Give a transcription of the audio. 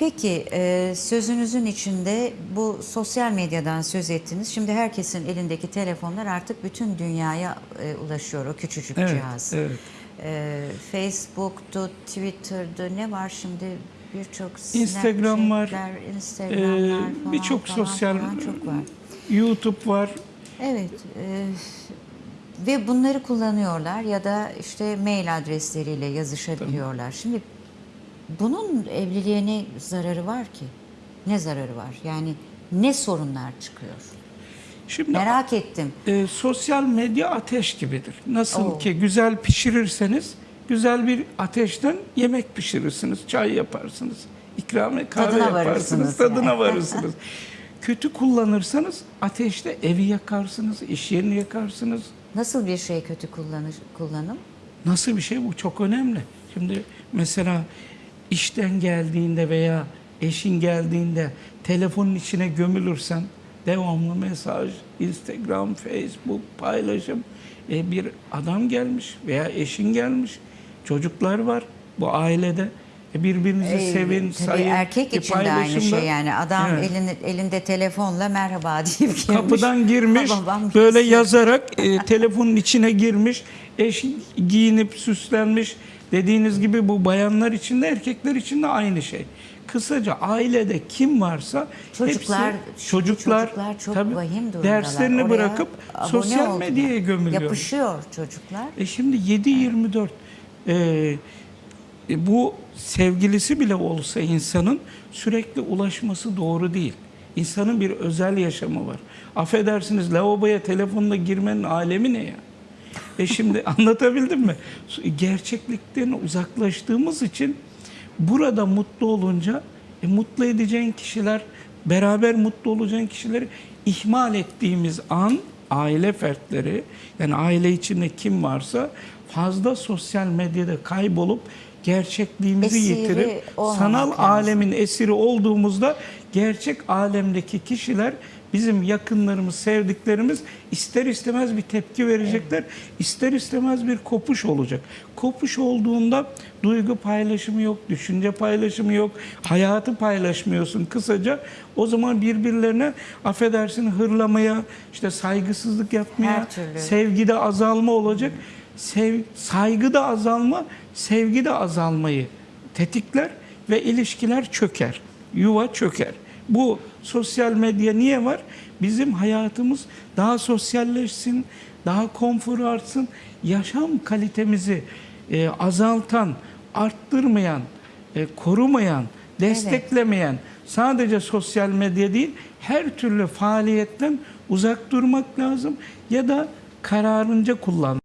Peki e, sözünüzün içinde bu sosyal medyadan söz ettiniz. Şimdi herkesin elindeki telefonlar artık bütün dünyaya e, ulaşıyor o küçücük Evet, cihaz. evet. E, Facebook'tu, Twitter'dı ne var şimdi birçok Instagram var, Snapchat'ler, Instagram'lar falan birçok sosyal falan çok var. YouTube var. Evet. e, ve bunları kullanıyorlar ya da işte mail adresleriyle yazışabiliyorlar. Şimdi bunun evliliğe ne zararı var ki? Ne zararı var? Yani ne sorunlar çıkıyor? Şimdi Merak ettim. e, sosyal medya ateş gibidir. Nasıl Oo. ki güzel pişirirseniz güzel bir ateşten yemek pişirirsiniz, çay yaparsınız, ikrame kahve Tadına yaparsınız, tadına yani. varırsınız. Kötü kullanırsanız ateşte evi yakarsınız, iş yerini yakarsınız. Nasıl bir şey kötü kullanış, kullanım? Nasıl bir şey bu? Çok önemli. Şimdi mesela işten geldiğinde veya eşin geldiğinde telefonun içine gömülürsen devamlı mesaj, Instagram, Facebook paylaşım. E, bir adam gelmiş veya eşin gelmiş, çocuklar var bu ailede. E, birbirinizi Ee, sevin, sayın. erkek E, için de aynı şey yani. Adam Evet. elini, elinde telefonla merhaba deyip girmiş. Kapıdan girmiş, Babam böyle yazarak e, telefonun içine girmiş, eş giyinip süslenmiş. Dediğiniz gibi bu bayanlar için de erkekler için de aynı şey. Kısaca ailede kim varsa Çocuklar, hepsi, çocuklar, çocuklar çok tabii vahim durumdalar. derslerini Oraya bırakıp sosyal oldular. medyaya gömülüyor. Yapışıyor çocuklar. E şimdi 7-24 e, e, bu sevgilisi bile olsa insanın sürekli ulaşması doğru değil. İnsanın bir özel yaşamı var. Affedersiniz lavaboya telefonla girmenin alemi ne ya? E şimdi anlatabildim mi? Gerçeklikten uzaklaştığımız için burada mutlu olunca e, mutlu edeceğin kişiler, beraber mutlu olacağın kişileri ihmal ettiğimiz an aile fertleri yani aile içinde kim varsa fazla sosyal medyada kaybolup gerçekliğimizi Esiri yitirip sanal lazım. alemin esiri olduğumuzda gerçek alemdeki kişiler bizim yakınlarımız, sevdiklerimiz ister istemez bir tepki verecekler. ister istemez bir kopuş olacak. Kopuş olduğunda duygu paylaşımı yok, düşünce paylaşımı yok, hayatı paylaşmıyorsun kısaca. O zaman birbirlerine affedersin hırlamaya, işte saygısızlık yapmaya, sevgide azalma olacak. Sev, saygıda azalma, sevgide azalmayı tetikler ve ilişkiler çöker. Yuva çöker. Bu sosyal medya niye var? Bizim hayatımız daha sosyalleşsin, daha konfor artsın, yaşam kalitemizi e, azaltan, arttırmayan, e, korumayan, desteklemeyen sadece sosyal medya değil, her türlü faaliyetten uzak durmak lazım ya da kararınca kullan.